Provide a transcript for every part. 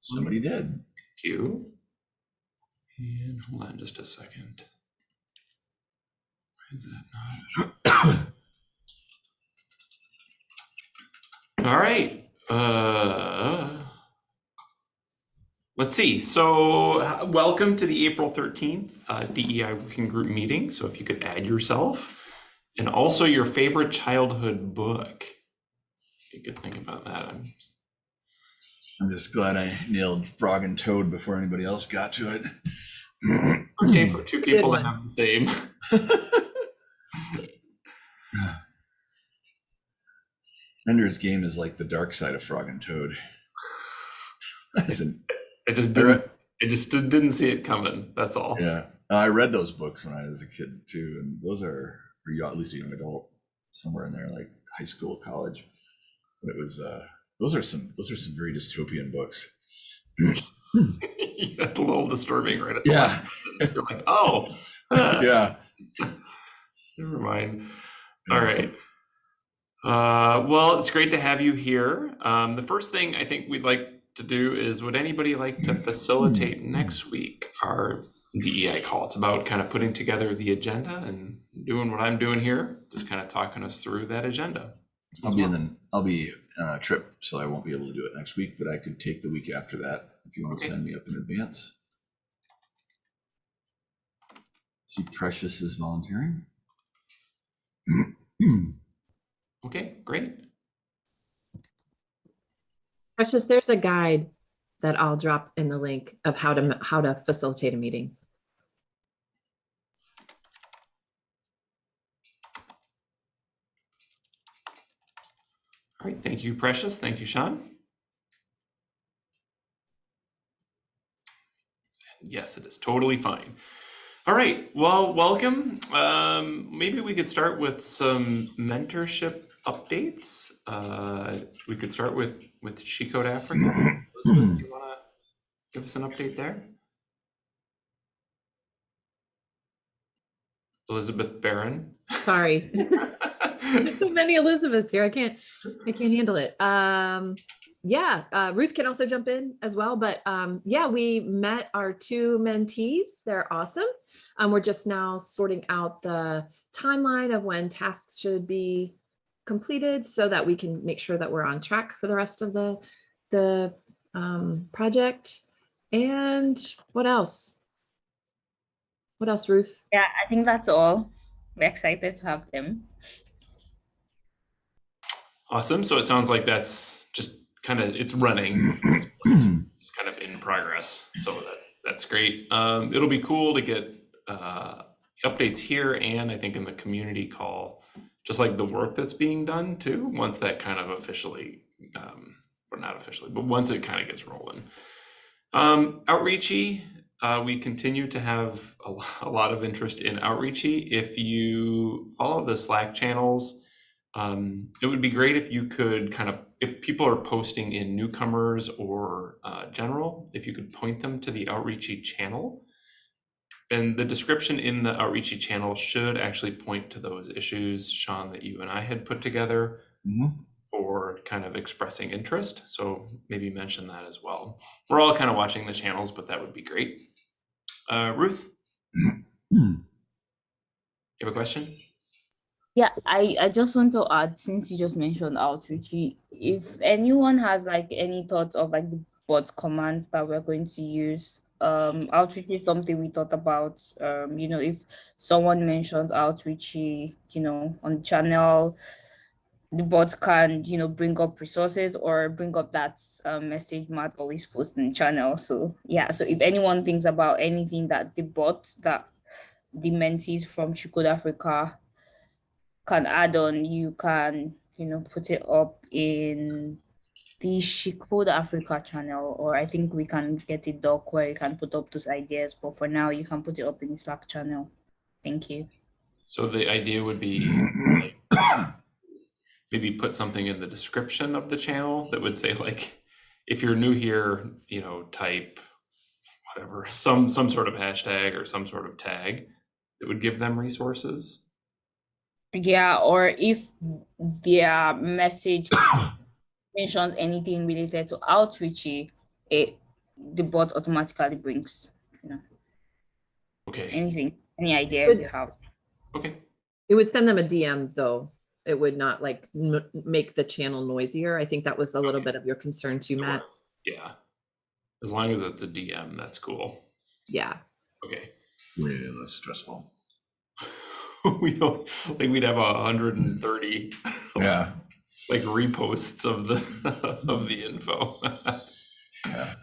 Somebody did. You. And hold on just a second. Why is that not? All right. Uh, let's see. So, welcome to the April 13th uh, DEI Working Group meeting. So, if you could add yourself and also your favorite childhood book. You could think about that. I'm I'm just glad I nailed Frog and Toad before anybody else got to it. okay for two people one. that have the same. Ender's Game is like the dark side of Frog and Toad. Isn't- I just didn't. I just did- didn't see it coming. That's all. yeah, I read those books when I was a kid too, and those are or young- at least a young adult, somewhere in there, like high school, college. But it was uh, those are some those are some very dystopian books. yeah, it's a little disturbing, right? At the Yeah. You're like, oh, Yeah, never mind. All right. Uh, well, it's great to have you here. Um, the first thing I think we'd like to do is would anybody like to facilitate next week our DEI call? It's about kind of putting together the agenda and doing what I'm doing here, just kind of talking us through that agenda. I'll be in the, I'll be on a trip, so I won't be able to do it next week, but I could take the week after that if you want to Okay. send me up in advance. See, Precious is volunteering. Okay, great. Precious, there's a guide that I'll drop in the link of how to, how to facilitate a meeting. All right, thank you, Precious. Thank you, Sean. Yes, it is totally fine. All right, well, welcome. Um, maybe we could start with some mentorship updates. Uh, we could start with with She Code Africa. Elizabeth, do you want to give us an update there? Elizabeth Barron. Sorry. So many Elizabeths here. I can't, I can't handle it. Um, yeah, uh, Ruth can also jump in as well, but um, yeah, we met our two mentees. They're awesome. Um, we're just now sorting out the timeline of when tasks should be completed so that we can make sure that we're on track for the rest of the, the um, project. And what else? What else, Ruth? Yeah, I think that's all. We're excited to have them. Awesome. So it sounds like that's just kind of it's running. It's kind of in progress. So that's that's great. Um, it'll be cool to get uh, updates here and I think in the community call, just like the work that's being done too. Once that kind of officially, um, or not officially, but once it kind of gets rolling. Um, outreachy, uh, we continue to have a, a lot of interest in outreachy. If you follow the Slack channels, um, it would be great if you could kind of, if people are posting in newcomers or uh, general, if you could point them to the outreachy channel. And the description in the outreachy channel should actually point to those issues, Sean, that you and I had put together Mhm. for kind of expressing interest. So maybe mention that as well. We're all kind of watching the channels, but that would be great. Uh, Ruth, you have a question? Yeah, I, I just want to add, since you just mentioned outreach, if anyone has like any thoughts of like the bot commands that we're going to use, um, outreach is something we thought about. Um, you know, if someone mentions outreach, you know, on the channel, the bot can, you know, bring up resources or bring up that uh, message Matt always posts in the channel. So yeah, so if anyone thinks about anything that the bot that the mentees from She Code Africa can add on, you can, you know, put it up in the She Code Africa channel, or I think we can get a doc where you can put up those ideas. But for now, you can put it up in the Slack channel. Thank you. So the idea would be like, maybe put something in the description of the channel that would say like, if you're new here, you know, type whatever, some some sort of hashtag or some sort of tag that would give them resources. Yeah, or if their message mentions anything related to outreachy, eh, it the bot automatically brings you know Okay, anything, any idea Good. you have. okay, It would send them a DM though. It would not like m- make the channel noisier. I think that was a little bit of your concern too, Matt. yeah. As long as it's a DM, that's cool. Yeah. Okay. Way less stressful. we don't think we'd have a hundred and thirty Yeah, like reposts of the of the info. yeah.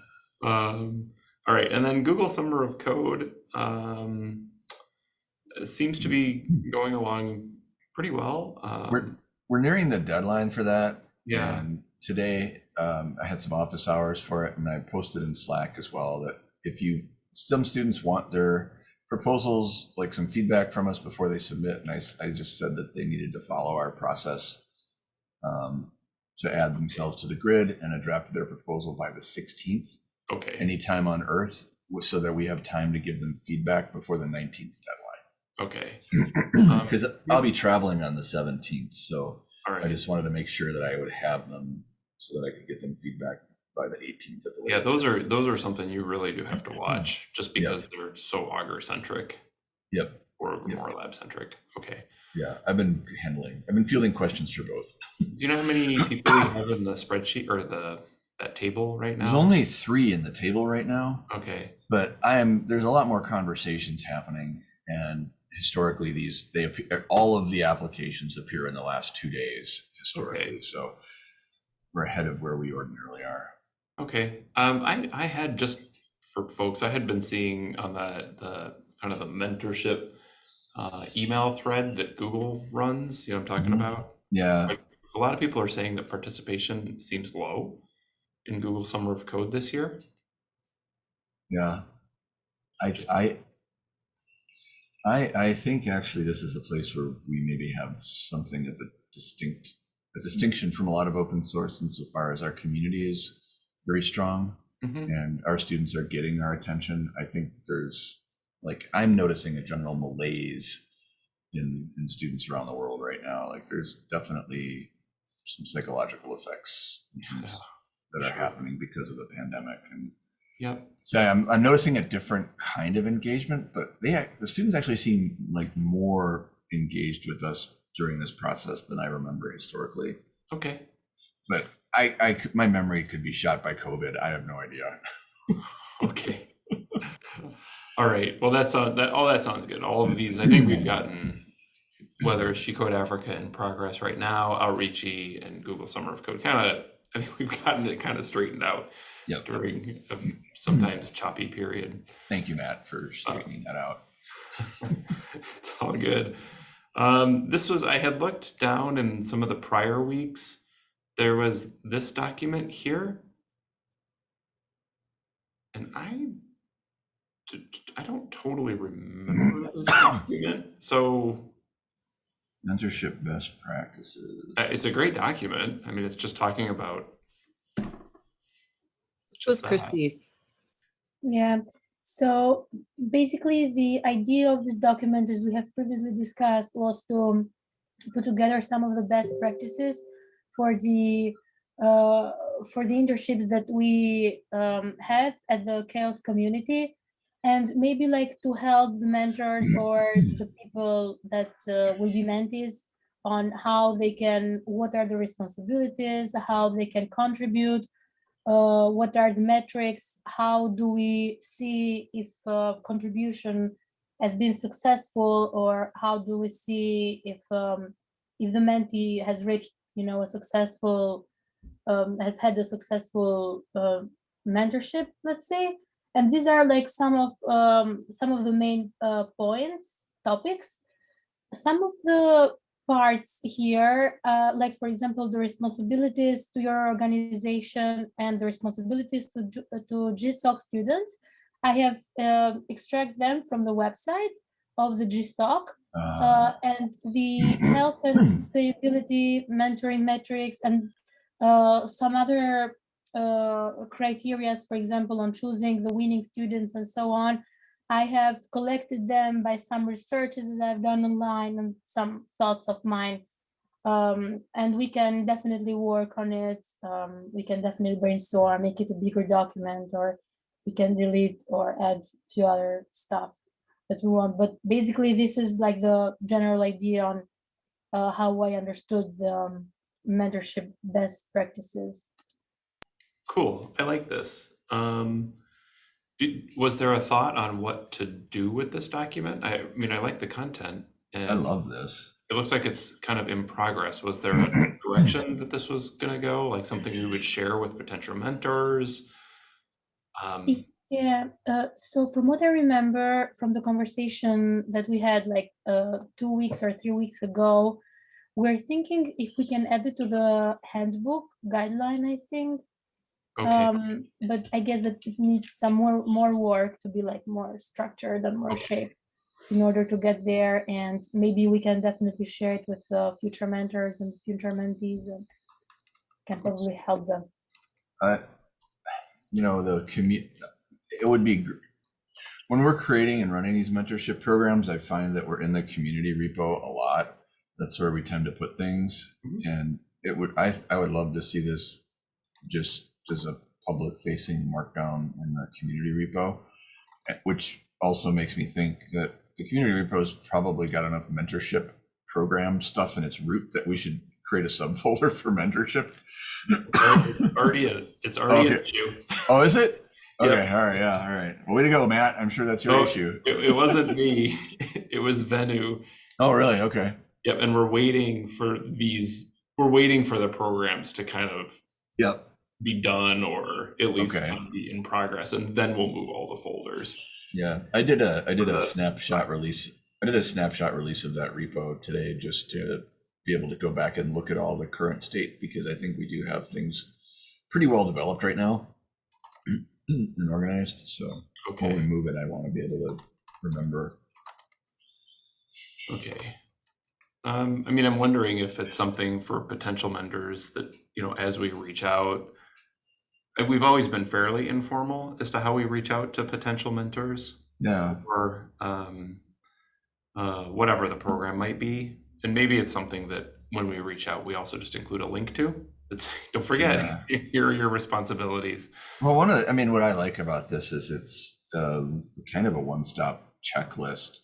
um, all right, and then Google Summer of Code um, it seems to be going along pretty well. We're Um, we're nearing the deadline for that. yeah, And today, um, I had some office hours for it, and I posted in Slack as well that if you some students want their proposals, like some feedback from us before they submit, and I just said that they needed to follow our process um, to add themselves to the grid and a draft of their proposal by the 16th, okay, anytime on Earth, so that we have time to give them feedback before the 19th okay, deadline. Um, Because I'll be traveling on the 17th, so. I just wanted to make sure that I would have them so that I could get them feedback by the 18th. At the Yeah, those are those are something you really do have to watch, mm-hmm. just Yeah. because they're so Augur centric Yep. or Yeah. more lab centric. Okay. Yeah, I've been handling. I've been fielding questions for both. Do you know how many people you have in the spreadsheet or the that table right now? There's only three in the table right now, okay. but I am. There's a lot more conversations happening, and historically, these they appear. All of the applications appear in the last two days historically, so we're ahead of where we ordinarily are. Okay. Um, I I had just for folks, I had been seeing on the the kind of the mentorship uh, email thread that Google runs. You know what I'm talking Mhm. about? Yeah, Like, a lot of people are saying that participation seems low in Google Summer of Code this year. Yeah. I, I, I, I think actually this is a place where we maybe have something of a distinct, a distinction from a lot of open source insofar as our community is very strong Mhm. and our students are getting our attention. I think there's like, I'm noticing a general malaise in, in students around the world right now. Like there's definitely some psychological effects Yeah, that are sure. happening because of the pandemic and Yep. so I'm, I'm noticing a different kind of engagement, but they the students actually seem like more engaged with us during this process than I remember historically. Okay. But I, I my memory could be shot by COVID. I have no idea. Okay. All right. Well, that's uh, that. All that sounds good. All of these, I think we've gotten whether it's She Code Africa in progress right now, Outreachy, and Google Summer of Code. Kind of, I think we've gotten it kind of straightened out Yep. during a sometimes choppy period. Thank you, Matt, for straightening that out. it's all good. Um, this was I had looked down in some of the prior weeks. There was this document here, and I, I don't totally remember this document. So Mentorship best practices. uh, it's a great document. I mean, it's just talking about. Which was just. Christie's. Yeah. So basically, the idea of this document, as we have previously discussed, was to put together some of the best practices for the uh, for the internships that we um, have at the CHAOSS community, and maybe like to help the mentors or the people that uh, will be mentees on how they can, what are the responsibilities, how they can contribute uh, what are the metrics? How do we see if uh, contribution has been successful, or how do we see if um, if the mentee has reached, you know, a successful, um, has had a successful uh, mentorship, let's say. And these are like some of um, some of the main uh, points, topics. Some of the parts here, uh, like for example, the responsibilities to your organization and the responsibilities to, uh, to GSOC students. I have uh, extract them from the website of the GSOC Uh, uh, and the health and sustainability mentoring metrics and uh, some other uh, criterias, for example, on choosing the winning students and so on. I have collected them by some researches that I've done online and some thoughts of mine. Um, and we can definitely work on it. Um, we can definitely brainstorm, make it a bigger document, or we can delete or add a few other stuff that we want. But basically, this is like the general idea on uh, how I understood the um, mentorship best practices. Cool. I like this. Um, did, was there a thought on what to do with this document? I, mean, I like the content. And I love this. It looks like it's kind of in progress. Was there a direction that this was going to go? Like something you would share with potential mentors? Um, Yeah, uh, so from what I remember from the conversation that we had like uh, two weeks or three weeks ago, we're thinking if we can add it to the handbook guideline, I think. okay. Um, but I guess that it needs some more more work to be like more structured and more Okay. shaped in order to get there. And maybe we can definitely share it with uh, future mentors and future mentees and can probably help them. I, you know, the commu, it would be, when we're creating and running these mentorship programs, I find that we're in the community repo a lot. That's where we tend to put things. Mhm. And it would, I, I would love to see this just as a public facing markdown in the community repo. eh, Which also makes me think that the community repo's probably got enough mentorship program stuff in its root that we should create a subfolder for mentorship. Already- already, a, it's already an issue. Oh, is it? Okay, all right, yeah, all right. Way to go, Matt. I'm sure that's your No, issue. It, it wasn't me. It was Venu. Oh, really? Okay. Yep. And we're waiting for these. We're waiting for the programs to kind of Yep. be done or at least Okay. be in progress, and then we'll move all the folders. Yeah, I did a I did a snapshot release. I did a snapshot release of that repo today just to be able to go back and look at all the current state because I think we do have things pretty well developed right now and organized. So when we Okay. move it, I want to be able to remember. Okay. Um, I mean, I'm wondering if it's something for potential mentors that, you know, as we reach out, and we've always been fairly informal as to how we reach out to potential mentors Yeah. or um, uh, whatever the program might be. And maybe it's something that when we reach out, we also just include a link to. That's don't forget, here are your responsibilities. Well, one of the, I mean, what I like about this is it's um, kind of a one-stop checklist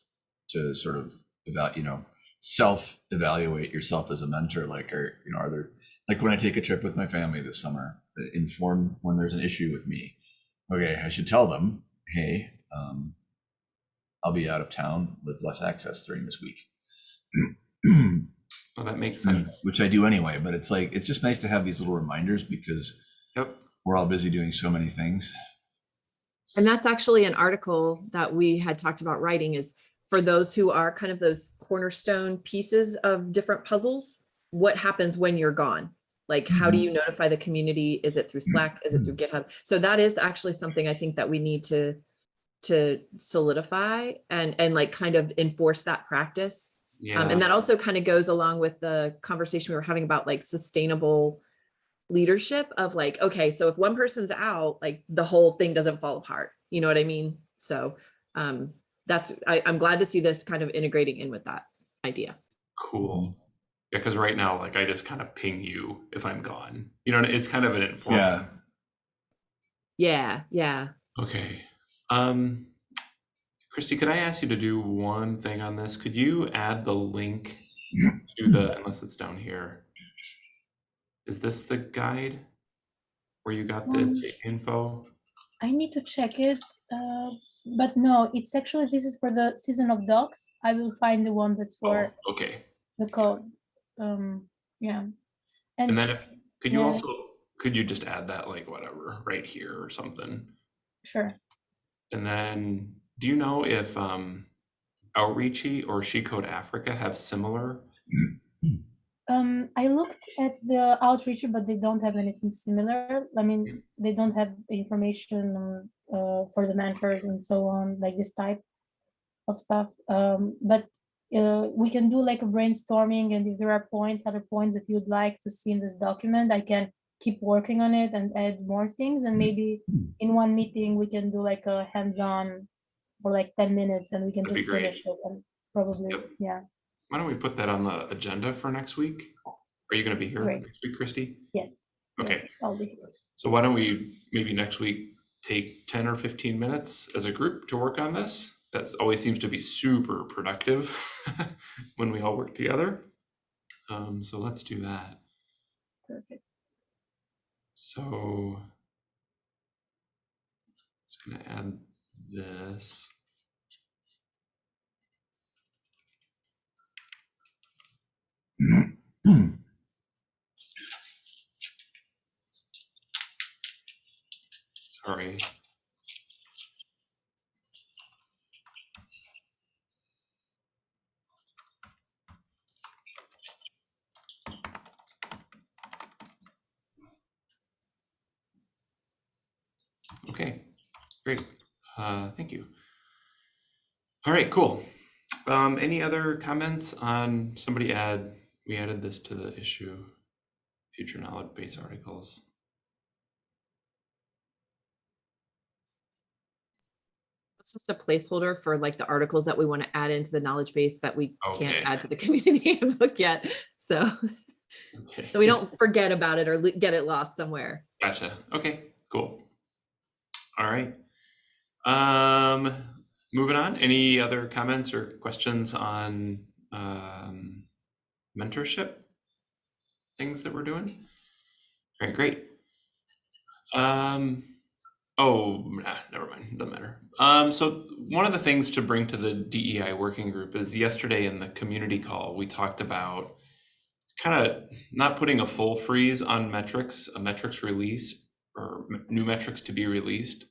to sort of evaluate, you know, self-evaluate yourself as a mentor. Like, are you know, are there like when I take a trip with my family this summer, uh, inform when there's an issue with me. Okay, I should tell them, hey, um, I'll be out of town with less access during this week. Well, that makes mm, sense. Which I do anyway, but it's like it's just nice to have these little reminders because Yep. we're all busy doing so many things. And that's actually an article that we had talked about writing is for those who are kind of those cornerstone pieces of different puzzles, what happens when you're gone? Like, how do mm-hmm. you notify the community? Is it through mm, Slack? Is it through mm. GitHub? So that is actually something I think that we need to to solidify and and like kind of enforce that practice. Yeah. Um, and that also kind of goes along with the conversation we were having about like sustainable leadership of like, okay, so if one person's out, like the whole thing doesn't fall apart. You know what I mean? So um, that's, I, I'm glad to see this kind of integrating in with that idea. Cool. Yeah, because right now, like I just kind of ping you if I'm gone. You know, it's kind of an informal. Yeah. Yeah, yeah. Okay. Um, Christy, could I ask you to do one thing on this? Could you add the link to the, unless it's down here. Is this the guide where you got the Um, info? I need to check it, uh, but no, it's actually, this is for the Season of Docs. I will find the one that's Oh, for okay. the code. Um, yeah. And then if, could you yeah. also, could you just add that like whatever, right here or something? Sure. And then, do you know if um, Outreachy or She Code Africa have similar? Um, I looked at the Outreachy, but they don't have anything similar. I mean, they don't have information uh, for the mentors and so on, like this type of stuff. Um, but uh, we can do like a brainstorming, and if there are points, other points that you'd like to see in this document, I can keep working on it and add more things. And maybe in one meeting, we can do like a hands-on for like 10 minutes, and we can That'd just finish it and probably, Yep. yeah. why don't we put that on the agenda for next week? Are you gonna be here Great. next week, Christy? Yes. Okay. yes, I'll be here. So why don't we maybe next week take ten or fifteen minutes as a group to work on this? That always seems to be super productive when we all work together. Um, so let's do that. Perfect. So I'm just gonna add this. Sorry. Okay, great. Uh, thank you. All right, cool. Um, any other comments on somebody add, we added this to the issue, future knowledge base articles. It's just a placeholder for like the articles that we want to add into the knowledge base that we can't add to the community handbook yet. So, Okay. so we don't forget about it or get it lost somewhere. Gotcha. Okay, cool. All right. Um, moving on, any other comments or questions on um, mentorship things that we're doing? All right, great. Um, oh, nah, never mind, doesn't matter. Um, so one of the things to bring to the DEI working group is yesterday in the community call, we talked about kind of not putting a full freeze on metrics, a metrics release or new metrics to be released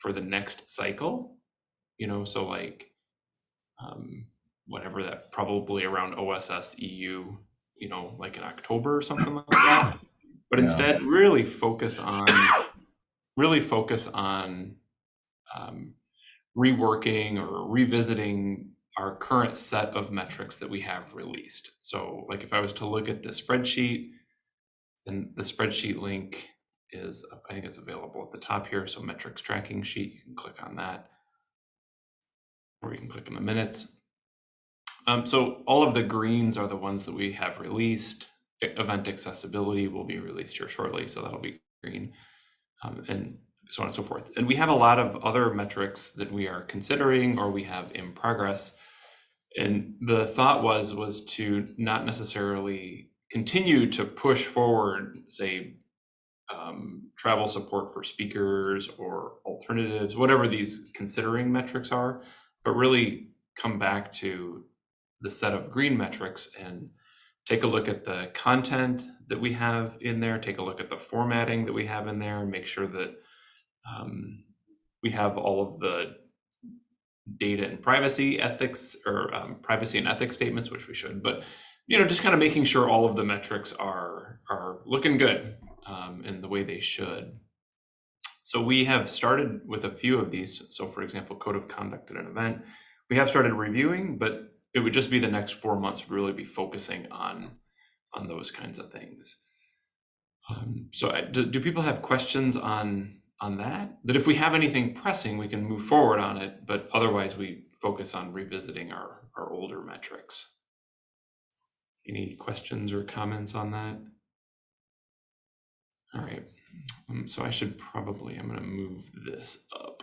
for the next cycle. You know, so like um, whatever that probably around OSS EU, you know, like in October or something like that. But Yeah. instead, really focus on really focus on um, reworking or revisiting our current set of metrics that we have released. So like if I was to look at the spreadsheet, and the spreadsheet link is, I think it's available at the top here. So metrics tracking sheet, you can click on that. Or you can click in the minutes. Um, so all of the greens are the ones that we have released. Event accessibility will be released here shortly, so that'll be green. Um, and so on and so forth. And we have a lot of other metrics that we are considering or we have in progress. And the thought was was to not necessarily continue to push forward, say, um, travel support for speakers or alternatives, whatever these considering metrics are, but really come back to the set of green metrics and take a look at the content that we have in there, take a look at the formatting that we have in there, and make sure that um, we have all of the data and privacy ethics or um, privacy and ethics statements, which we should, but you know, just kind of making sure all of the metrics are are looking good um, in the way they should. So we have started with a few of these. So for example, code of conduct at an event, we have started reviewing, but it would just be the next four months really be focusing on on those kinds of things. Um, so I, do, do people have questions on on that? That if we have anything pressing, we can move forward on it, but otherwise we focus on revisiting our our older metrics. Any questions or comments on that? All right, um, so I should probably, I'm gonna move this up.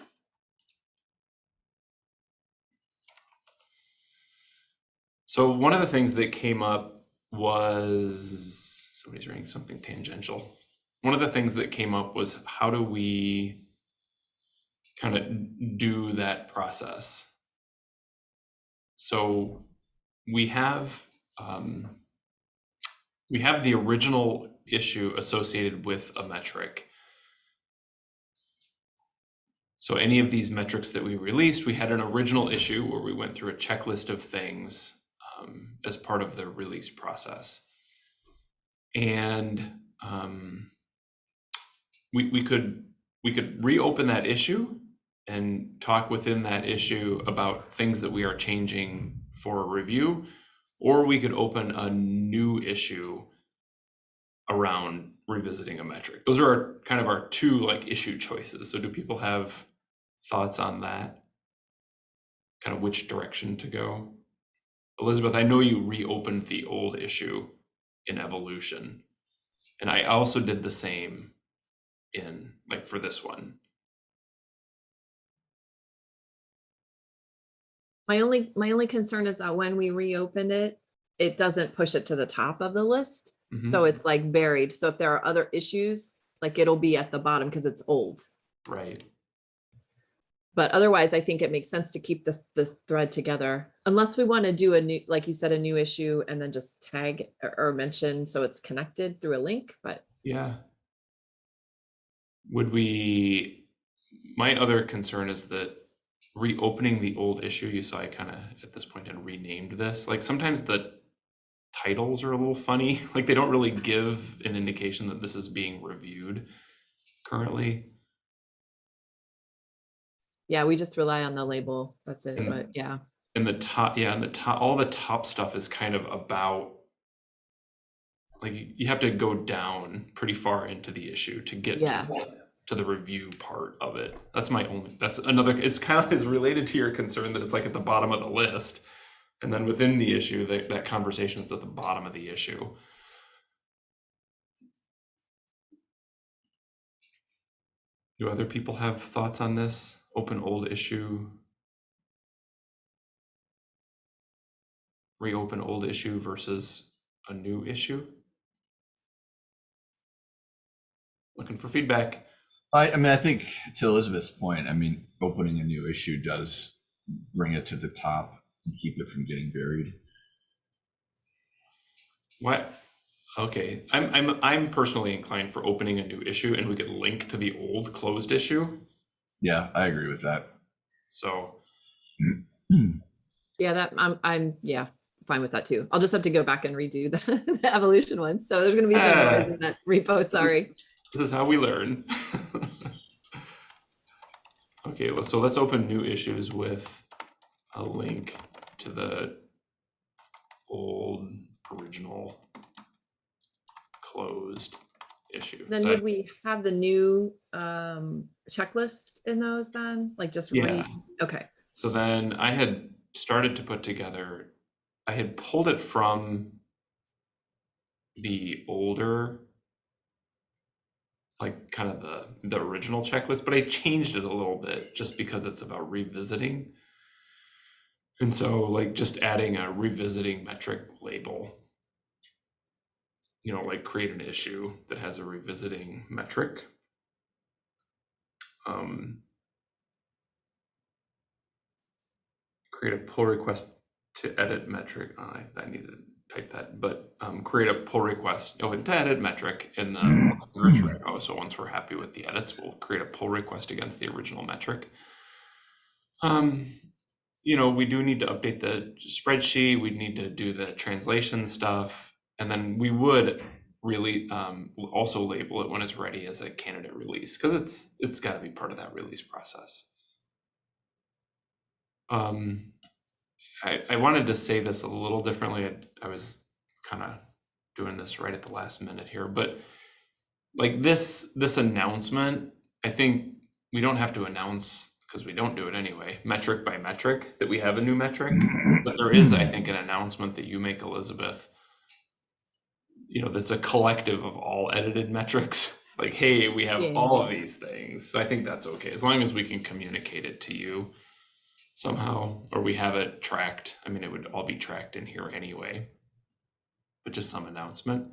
So one of the things that came up was, somebody's writing something tangential. One of the things that came up was how do we kind of do that process? So we have, um, we have the original issue associated with a metric. So any of these metrics that we released, we had an original issue where we went through a checklist of things um, as part of the release process. And um, we, we could we could reopen that issue and talk within that issue about things that we are changing for a review, or we could open a new issue around revisiting a metric. Those are our, kind of our two like issue choices. So do people have thoughts on that? Kind of which direction to go? Elizabeth, I know you reopened the old issue in evolution. And I also did the same in like for this one. My only, my only concern is that when we reopen it, it doesn't push it to the top of the list. Mhm. So it's like buried. So if there are other issues, like it'll be at the bottom because it's old. Right. But otherwise, I think it makes sense to keep this, this thread together. Unless we want to do a new, like you said, a new issue and then just tag or, or mention so it's connected through a link, but Yeah. Would we, my other concern is that reopening the old issue, you saw I kind of at this point had renamed this. Like sometimes the titles are a little funny. Like they don't really give an indication that this is being reviewed currently. Yeah, we just rely on the label. That's it. And- But yeah, And the top, yeah, and the top, all the top stuff is kind of about like you- have to go down pretty far into the issue to get Yeah. to, the, to the review part of it. That's my only. That's another. It's kind of is related to your concern that it's like at the bottom of the list, and then within the issue, that that conversation is at the bottom of the issue. Do other people have thoughts on this open old issue? Reopen old issue versus a new issue? Looking for feedback. I, I mean, I think to Elizabeth's point, I mean, opening a new issue does bring it to the top and keep it from getting buried. What? Okay, I'm I'm I'm personally inclined for opening a new issue and we could link to the old closed issue. Yeah, I agree with that. So yeah, that I'm, I'm, yeah, fine with that too. I'll just have to go back and redo the, the evolution one. So there's gonna be some Ah. in that repo, sorry. this is how we learn. okay, well, so let's open new issues with a link to the old original closed issue. Then So would we have the new um checklist in those then? Like just Yeah. read? Okay, So then I had started to put together, I had pulled it from the older, like kind of the the original checklist, but I changed it a little bit just because it's about revisiting. And so like just adding a revisiting metric label. You know, like create an issue that has a revisiting metric. Um, create a pull request to edit metric. Oh, I, I need to type that, but um, create a pull request. Oh, and to edit metric in the metric. Oh, so once we're happy with the edits, we'll create a pull request against the original metric. Um, you know, we do need to update the spreadsheet. We need to do the translation stuff, and then we would really um, also label it when it's ready as a candidate release because it's it's got to be part of that release process. Um, I, I wanted to say this a little differently. I, I was kind of doing this right at the last minute here, but like this this announcement, I think we don't have to announce because we don't do it anyway, metric by metric that we have a new metric. But there is, I think, an announcement that you make, Elizabeth. You know, that's a collective of all edited metrics. Like, hey, we have Yeah. all of these things. So I think that's okay as long as we can communicate it to you somehow, or we have it tracked. I mean, it would all be tracked in here anyway, but just some announcement.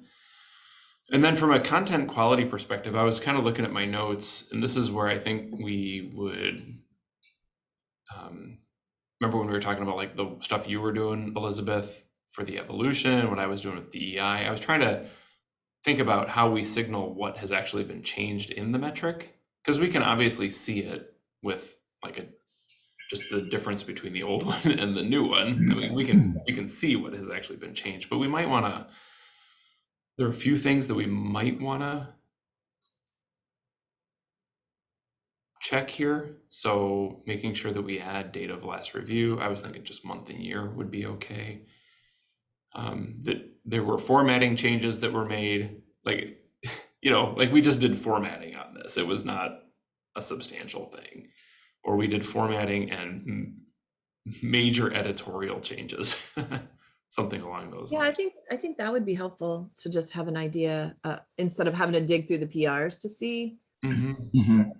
And then from a content quality perspective, I was kind of looking at my notes, and this is where I think we would. Um, remember when we were talking about like the stuff you were doing, Elizabeth, for the evolution, what I was doing with DEI? I was trying to think about how we signal what has actually been changed in the metric, because we can obviously see it with like a just the difference between the old one and the new one. I mean, we can we can see what has actually been changed, but we might want to. There are a few things that we might want to check here. So making sure that we add date of last review. I was thinking just month and year would be okay. Um, that there were formatting changes that were made, like you know, like we just did formatting on this. It was not a substantial thing or we did formatting and major editorial changes, something along those Yeah, I think, I think that would be helpful to just have an idea, uh, instead of having to dig through the PRs to see. Mhm. Mhm.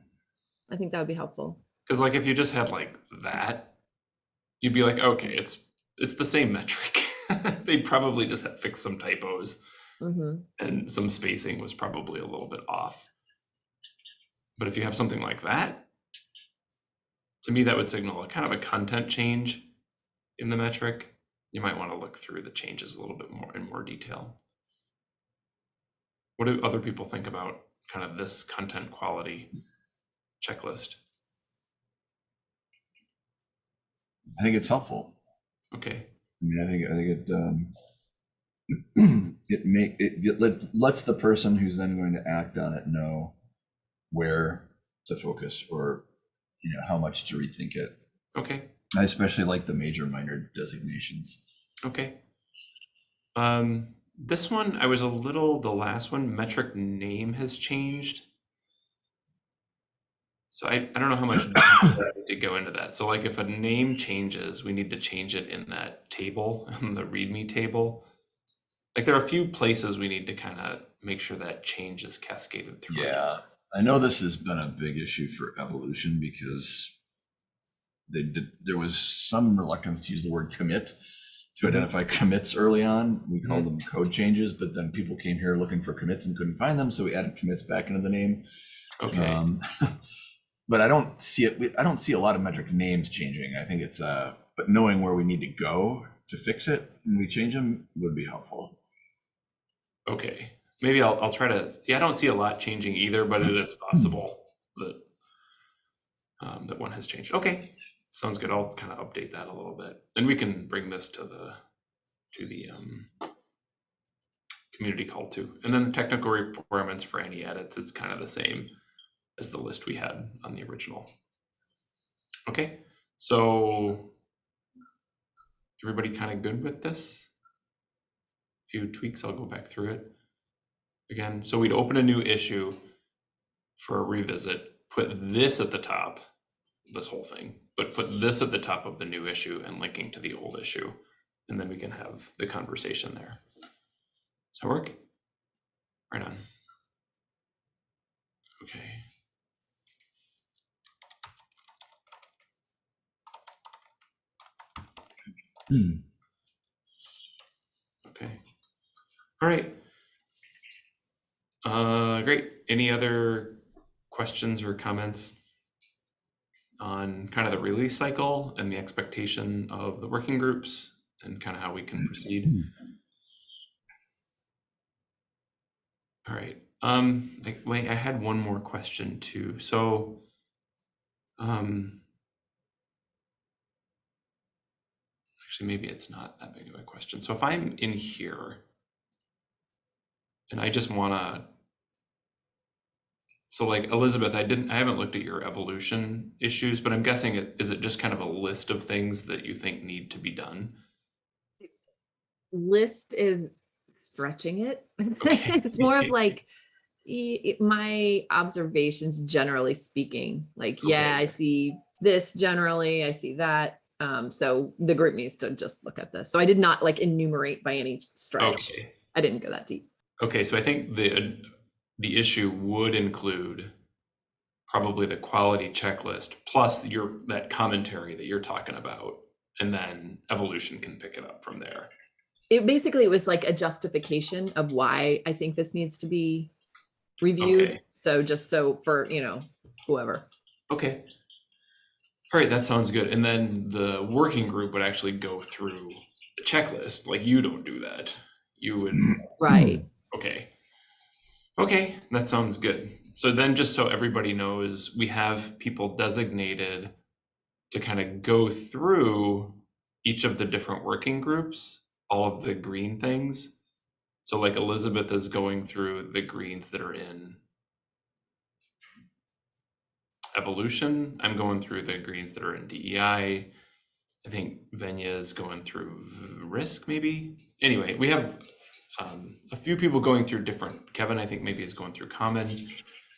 I think that would be helpful. Because like if you just had like that, you'd be like, okay, it's it's the same metric. they probably just had fixed some typos hmm and some spacing was probably a little bit off. But if you have something like that, to me that would signal a kind of a content change in the metric. You might want to look through the changes a little bit more in more detail. What do other people think about kind of this content quality checklist? I think it's helpful. Okay. I mean, I think I think it um, it make it, it let, lets the person who's then going to act on it know where to focus or you know how much to rethink it. Okay. I especially like the major minor designations. Okay. Um, this one, I was a little, the last one, metric name has changed. So I, I don't know how much to go into that. So like if a name changes, we need to change it in that table, in the README table. Like there are a few places we need to kind of make sure that change is cascaded through. Yeah, I know this has been a big issue for evolution because they did, there was some reluctance to use the word commit to identify commits early on. We called them code changes, but then people came here looking for commits and couldn't find them, so we added commits back into the name. Okay. Um, but I don't see it. I don't see a lot of metric names changing. I think it's uh, but knowing where we need to go to fix it and we change them would be helpful. Okay, maybe I'll, I'll try to, yeah, I don't see a lot changing either, but it is possible that um, that one has changed. Okay, sounds good. I'll kind of update that a little bit. And we can bring this to the, to the um, community call too. And then the technical requirements for any edits, it's kind of the same as the list we had on the original. Okay, so everybody kind of good with this? A few tweaks, I'll go back through it again. So we'd open a new issue for a revisit, put this at the top, this whole thing, but put this at the top of the new issue and linking to the old issue. And then we can have the conversation there. Does that work? Right on. Okay. Hmm. Okay. All right. Uh, great. Any other questions or comments on kind of the release cycle and the expectation of the working groups and kind of how we can proceed? All right. Um, I, wait, I had one more question too. So, um, actually, maybe it's not that big of a question. So if I'm in here and I just want to, so like Elizabeth, I didn't, I haven't looked at your evolution issues, but I'm guessing it, is it just kind of a list of things that you think need to be done? List is stretching it. Okay. It's more of like, my observations generally speaking, like, yeah, I see this generally, I see that. Um, so the group needs to just look at this. So I did not like enumerate by any stretch. Okay. I didn't go that deep. Okay, so I think the the issue would include probably the quality checklist plus your that commentary that you're talking about, and then evolution can pick it up from there. It basically was like a justification of why I think this needs to be reviewed. Okay. So just so for, you know, whoever. Okay. All right, that sounds good. And then the working group would actually go through the checklist. Like you don't do that. You would mm-hmm. Right. Okay. Okay, that sounds good. So then just so everybody knows, we have people designated to kind of go through each of the different working groups, all of the green things. So like Elizabeth is going through the greens that are in evolution. I'm going through the greens that are in DEI. I think Venya is going through risk maybe. Anyway, we have um, a few people going through different, Kevin, I think maybe is going through common,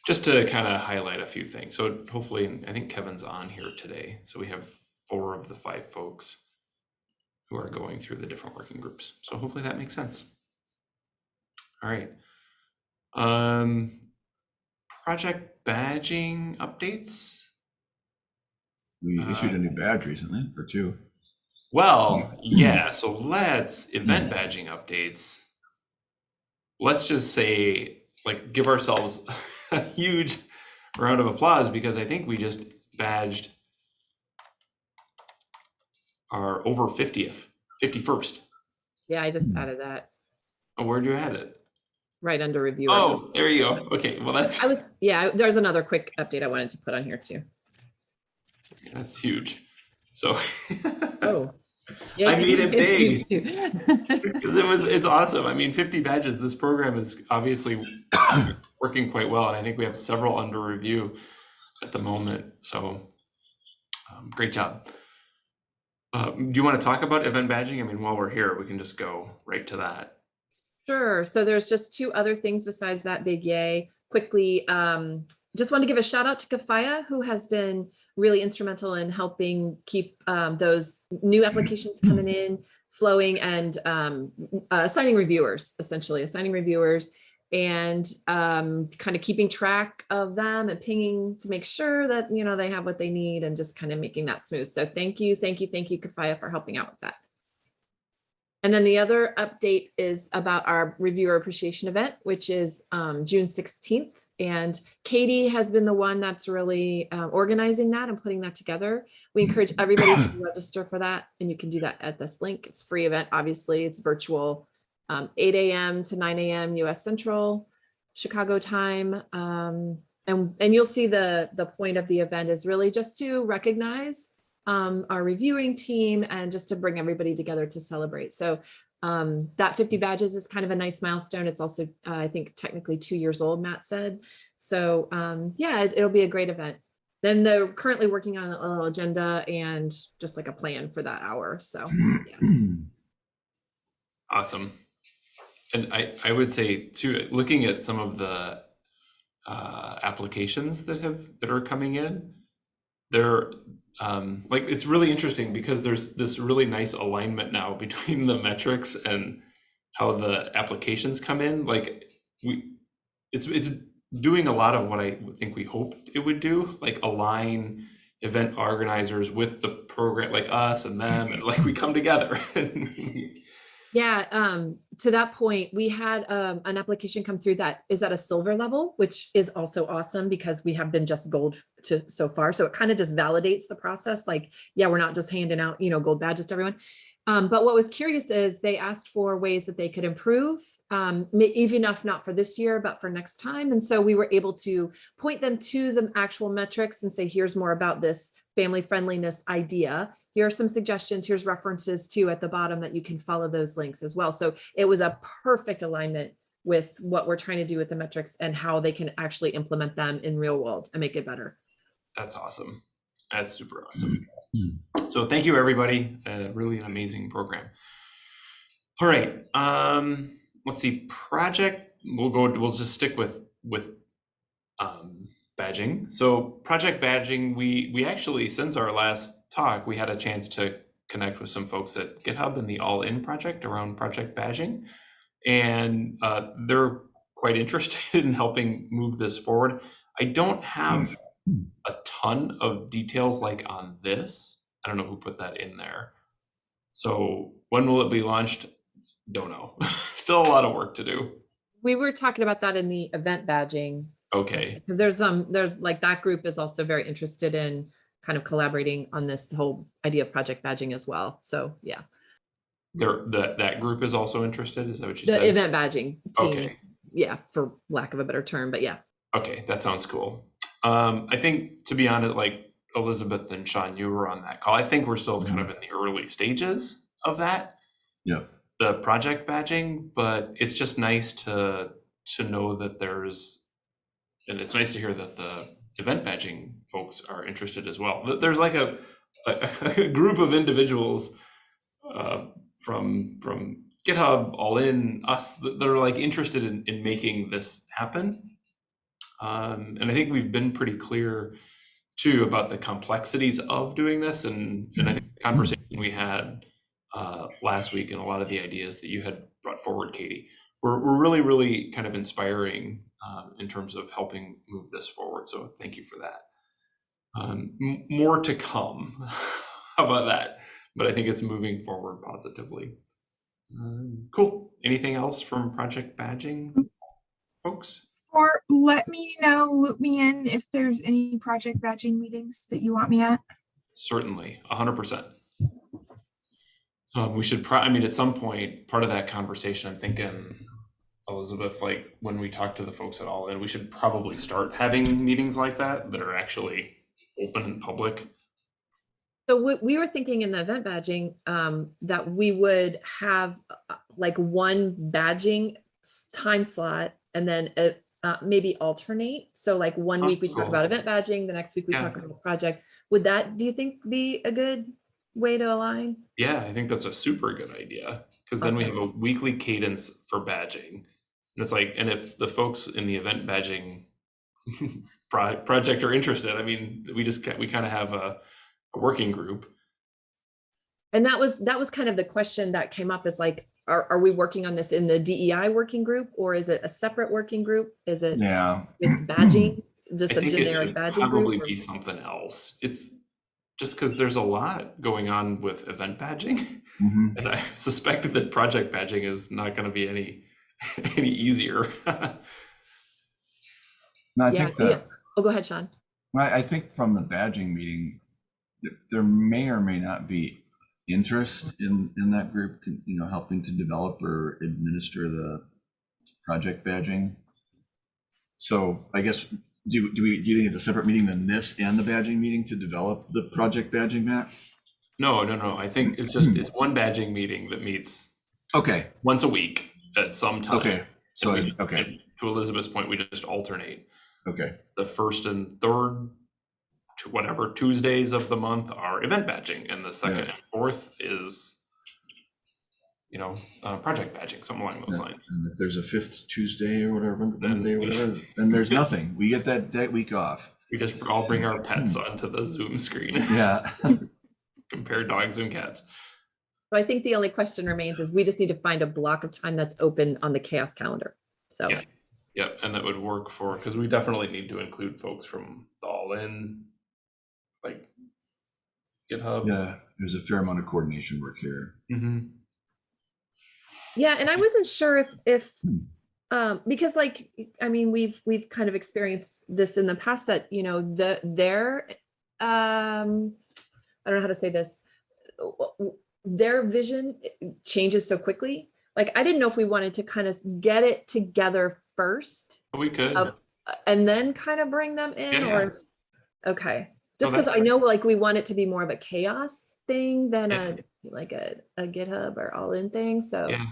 just to kind of highlight a few things. So hopefully, I think Kevin's on here today. So we have four of the five folks who are going through the different working groups. So hopefully that makes sense. All right. Um, project badging updates. We issued Uh, a new badge recently, or two. Well, yeah, so let's event badging updates. Let's just say, like, give ourselves a huge round of applause because I think we just badged our over 50th, 51st. Yeah, I just Hmm. added that Oh, where'd you add it? right under review. Oh, there you go. Okay, well, that's I was, yeah, there's another quick update I wanted to put on here too. that's huge. So, Oh. Yeah, I made it big. because it was it's awesome i mean 50 badges this program is obviously working quite well and i think we have several under review at the moment so um, great job uh, do you want to talk about event badging i mean while we're here we can just go right to that Sure. So there's just two other things besides that big yay. Quickly, um, just want to give a shout out to Kafaya, who has been really instrumental in helping keep um, those new applications coming in, flowing, and um, uh, assigning reviewers, essentially assigning reviewers, and um, kind of keeping track of them and pinging to make sure that you know they have what they need, and just kind of making that smooth. So thank you, thank you, thank you, Kafaya, for helping out with that. And then the other update is about our reviewer appreciation event, which is um, June 16th. And Katie has been the one that's really uh, organizing that and putting that together. We encourage everybody to register for that. And you can do that at this link. It's a free event, obviously. It's virtual, um, 8 a.m. to 9 a.m. US Central, Chicago time. Um, and, and you'll see the, the point of the event is really just to recognize um, our reviewing team and just to bring everybody together to celebrate. So um, that 50 badges is kind of a nice milestone. It's also, uh, I think, technically two years old, Matt said. So um, yeah, it, will be a great event. Then they're currently working on a little agenda and just like a plan for that hour. So yeah. awesome and i i would say too looking at some of the uh, applications that have that are coming in they're um, like it's really interesting because there's this really nice alignment now between the metrics and how the applications come in. Like we it's it's doing a lot of what i think we hoped it would do like align event organizers with the program like us and them and like we come together Yeah, um, to that point, we had um, an application come through that is at a silver level, which is also awesome because we have been just gold to so far. So it kind of just validates the process. Like, yeah, we're not just handing out, you know, gold badges to everyone. Um, but what was curious is they asked for ways that they could improve, um, even if not for this year, but for next time. And so we were able to point them to the actual metrics and say, here's more about this family friendliness idea. Here are some suggestions. Here's references too at the bottom that you can follow those links as well. So it was a perfect alignment with what we're trying to do with the metrics and how they can actually implement them in real world and make it better. That's awesome. That's super awesome. So thank you, everybody. Uh, really an amazing program. All right. Um, let's see. Project. We'll go. We'll just stick with with um, badging. So project badging. We we actually since our last talk, we had a chance to connect with some folks at GitHub and the All In project around project badging, and uh, they're quite interested in helping move this forward. I don't have a ton of details like on this. I don't know who put that in there. So when will it be launched? Don't know. Still a lot of work to do. We were talking about that in the event badging. Okay. There's um there's like that group is also very interested in kind of collaborating on this whole idea of project badging as well. So yeah, There that that group is also interested. Is that what you the said? The event badging team. Okay. Yeah, for lack of a better term, but yeah. Okay, that sounds cool. Um, I think to be honest, like Elizabeth and Sean, you were on that call. I think we're still kind of in the early stages of that. Yeah. the project badging, but it's just nice to to know that there's and it's nice to hear that the event badging folks are interested as well. There's like a a, a group of individuals uh, from from GitHub, all in us that that are like interested in, in making this happen. Um, and I think we've been pretty clear too about the complexities of doing this and, and I think the conversation we had uh, last week and a lot of the ideas that you had brought forward, Katie, were, were really, really kind of inspiring um, in terms of helping move this forward. So thank you for that. Um, more to come. How about that? But I think it's moving forward positively. Um, cool. Anything else from Project Badging, folks? Or let me know, loop me in if there's any project badging meetings that you want me at. Certainly, a hundred percent. Um, we should pro, I mean, at some point, part of that conversation, I'm thinking, Elizabeth, like when we talk to the folks at all, and we should probably start having meetings like that that are actually open and public. So we, we were thinking in the event badging, um, that we would have uh, like one badging time slot and then uh, uh, maybe alternate. So like one Oh, week we talk about event badging, the next week we Yeah. talk about a project. Would that, do you think be a good way to align? Yeah, I think that's a super good idea, because then we have a weekly cadence for badging. And it's like, and if the folks in the event badging project are interested, I mean, we just, we kind of have a, a working group. And that was, that was kind of the question that came up is like, are, are we working on this in the DEI working group or is it a separate working group? Is it Yeah. with badging, just I a think it generic badging probably group? or- be something else. It's just because there's a lot going on with event badging, Mhm. and I suspect that project badging is not going to be any any easier. No, I Yeah, think yeah. Oh, go ahead, Sean. I, I think from the badging meeting, there may or may not be interest in, in that group, you know, helping to develop or administer the project badging. So I guess, do, do we, do you think it's a separate meeting than this and the badging meeting to develop the project badging map? no, no, no. I think it's just it's one badging meeting that meets Okay, once a week at some time. okay, so, we- okay, To Elizabeth's point, we just alternate okay, the first and third, to whatever Tuesdays of the month are event badging, and the second and fourth is, you know, uh, project badging, something along those Yeah. lines. and if there's a fifth Tuesday or whatever, Wednesday or whatever, then there's nothing, we get that, that week off. We just all bring our pets onto the Zoom screen, Yeah, compare dogs and cats. So I think the only question remains is we just need to find a block of time that's open on the CHAOSS calendar. So, Yes. Yep, and that would work for, because we definitely need to include folks from All In, like GitHub. yeah, there's a fair amount of coordination work here. Mhm. yeah, and I wasn't sure if, if, Hmm. um, because like, I mean, we've, we've kind of experienced this in the past that, you know, the, their, um, I don't know how to say this, w- w- their vision changes so quickly. Like, I didn't know if we wanted to kind of get it together first We could, uh, and then kind of bring them in Yeah. or okay just because that's i know like we want it to be more of a CHAOSS thing than Yeah. a like a, a github or all in thing so yeah.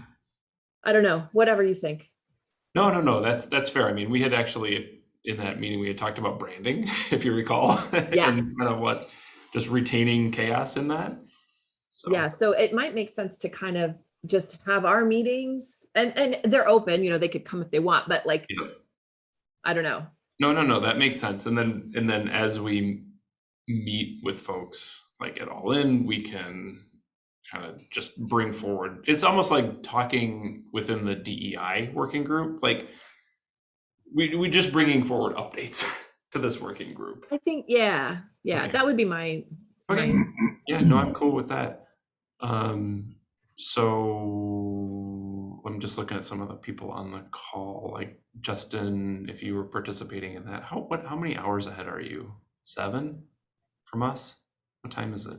i don't know whatever you think No, no, no, that's, that's fair. I mean, we had actually, in that meeting, we had talked about branding, if you recall. Yeah. And kind of what, just retaining CHAOSS in that. So, yeah so it might make sense to kind of just have our meetings and and they're open you know they could come if they want but like Yeah. i don't know No, no, no, that makes sense. And then, and then as we meet with folks like at All In, we can kind of just bring forward, it's almost like talking within the DEI working group, like we, we just bringing forward updates to this working group. i think yeah yeah Okay. that would be my Okay. my- Yeah, no, I'm cool with that. Um, so I'm just looking at some of the people on the call, like Justin, if you were participating in that, how, what, how many hours ahead are you? Seven from us? What time is it?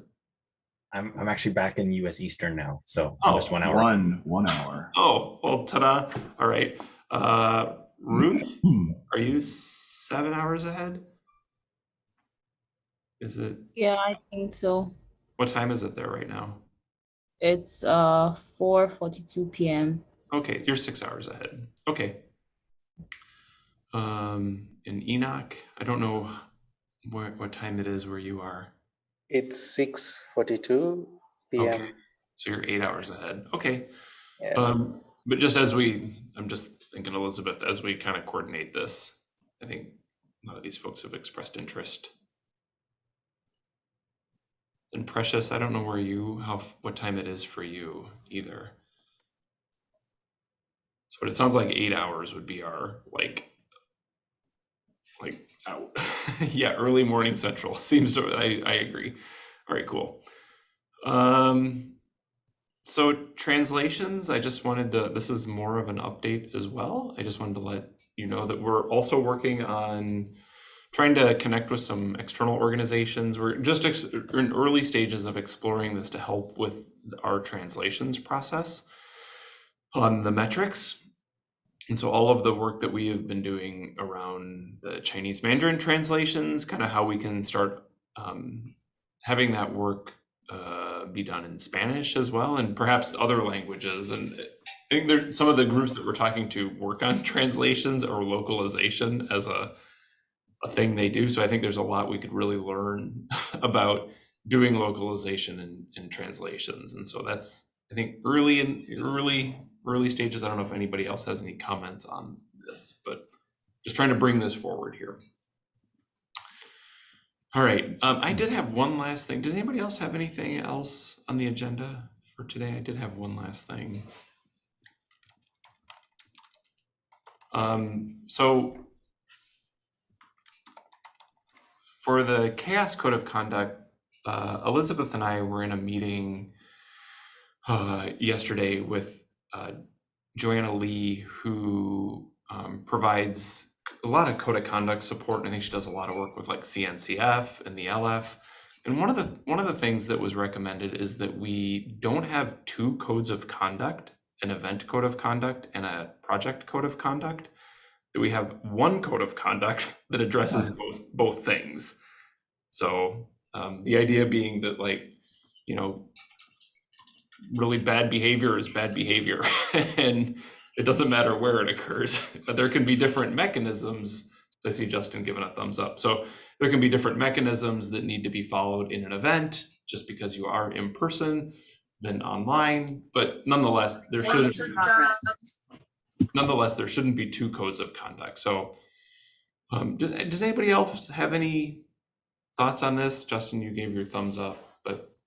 I'm I'm actually back in US Eastern now, so I'm Oh, just one hour. One, one hour. Oh, well, ta-da. All right. Uh, Ruth, are you seven hours ahead? Is it, Yeah, I think so. what time is it there right now? It's uh 4:42 p.m. Okay, you're six hours ahead. Okay. Um, in Enoch, I don't know where what time it is where you are. It's six forty-two PM. Okay, so you're eight hours ahead. Okay. Yeah. Um, but just as we, I'm just thinking, Elizabeth, as we kind of coordinate this, I think a lot of these folks have expressed interest. And Precious, I don't know where you, how, what time it is for you either. So it sounds like eight hours would be our like, like out. yeah, early morning central seems to, I, I agree. All right, cool. Um, so translations, I just wanted to, this is more of an update as well. I just wanted to let you know that we're also working on trying to connect with some external organizations. We're just in early stages of exploring this to help with our translations process on the metrics. And so all of the work that we have been doing around the Chinese Mandarin translations, kind of how we can start um, having that work uh, be done in Spanish as well, and perhaps other languages. And I think there some of the groups that we're talking to work on translations or localization as a a thing they do. So I think there's a lot we could really learn about doing localization and, and translations. And so that's I think early in early early stages. I don't know if anybody else has any comments on this, but just trying to bring this forward here. All right, um, I did have one last thing. Does anybody else have anything else on the agenda for today? I did have one last thing. Um, so for the CHAOSS code of conduct, uh, Elizabeth and I were in a meeting uh, yesterday with uh, Joanna Lee, who um, provides a lot of code of conduct support. And I think she does a lot of work with like CNCF and the LF. And one of the one of the things that was recommended is that we don't have two codes of conduct, an event code of conduct and a project code of conduct. That we have one code of conduct that addresses both both things. So um, the idea being that like you know really bad behavior is bad behavior and it doesn't matter where it occurs but there can be different mechanisms i see justin giving a thumbs up. So there can be different mechanisms that need to be followed in an event. Just because you are in person than online but nonetheless there shouldn't nonetheless there shouldn't be two codes of conduct so um, does, does anybody else have any thoughts on this justin you gave your thumbs up but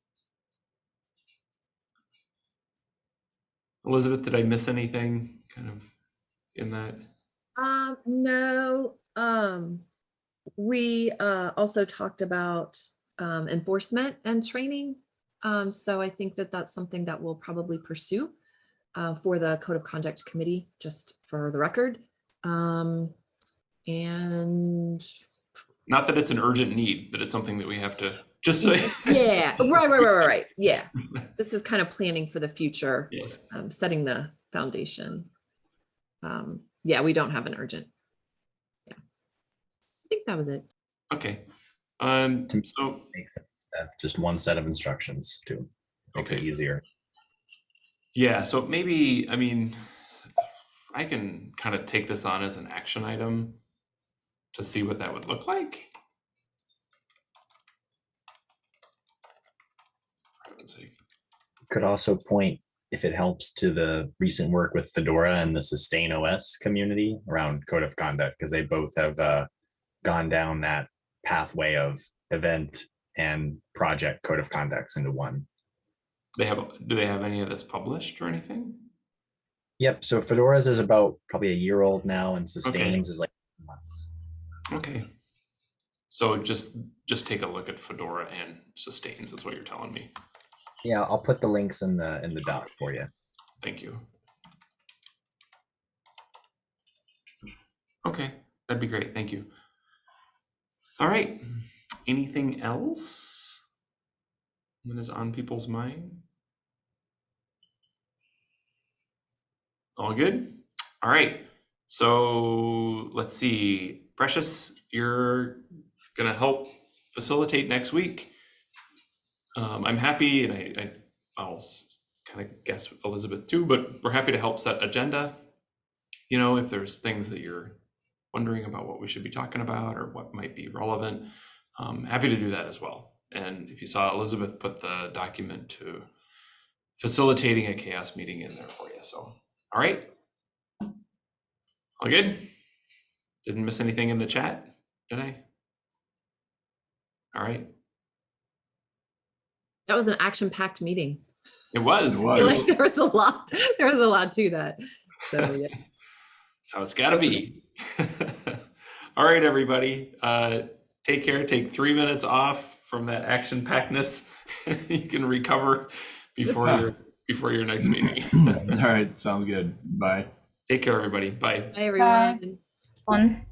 Elizabeth, did I miss anything kind of in that? Um, no, um, we, uh, also talked about, um, enforcement and training. Um, so I think that that's something that we'll probably pursue, uh, for the Code of Conduct Committee, just for the record. Um, and Not that it's an urgent need, but it's something that we have to just say. yeah, right, right, right, right, right. Yeah. This is kind of planning for the future. Yes. um, setting the foundation. Um, yeah, we don't have an urgent. Yeah. I think that was it. Okay. Um, so, Makes sense. to Just one set of instructions to makes it easier. Yeah, so maybe, I mean, I can kind of take this on as an action item to see what that would look like. Could also point, if it helps, to the recent work with Fedora and the Sustain OS community around code of conduct, because they both have uh, gone down that pathway of event and project code of conducts into one. They have, do they have any of this published or anything? Yep. So Fedora's is about probably a year old now, and Sustains is like months. Okay. So just, just take a look at Fedora and sustains, is what you're telling me. Yeah, I'll put the links in the in the doc for you. Thank you. Okay, that'd be great. Thank you. All right. Anything else that is on people's mind? All good? All right. So let's see. Precious, you're going to help facilitate next week. Um, I'm happy and I, I I'll kind of guess Elizabeth too, but we're happy to help set agenda. You know, if there's things that you're wondering about what we should be talking about or what might be relevant, I'm happy to do that as well. And if you saw Elizabeth put the document to facilitating a CHAOSS meeting in there for you. So, all right. All good? Didn't miss anything in the chat, did I? All right. That was an action-packed meeting. It was. It was. like there was a lot, there was a lot to that. So, yeah. That's how it's got to be. All right, everybody. Uh, take care. Take three minutes off from that action packedness. you can recover before your before your next meeting. All right, sounds good. Bye. take care, everybody. Bye. Hi, everyone. Fun.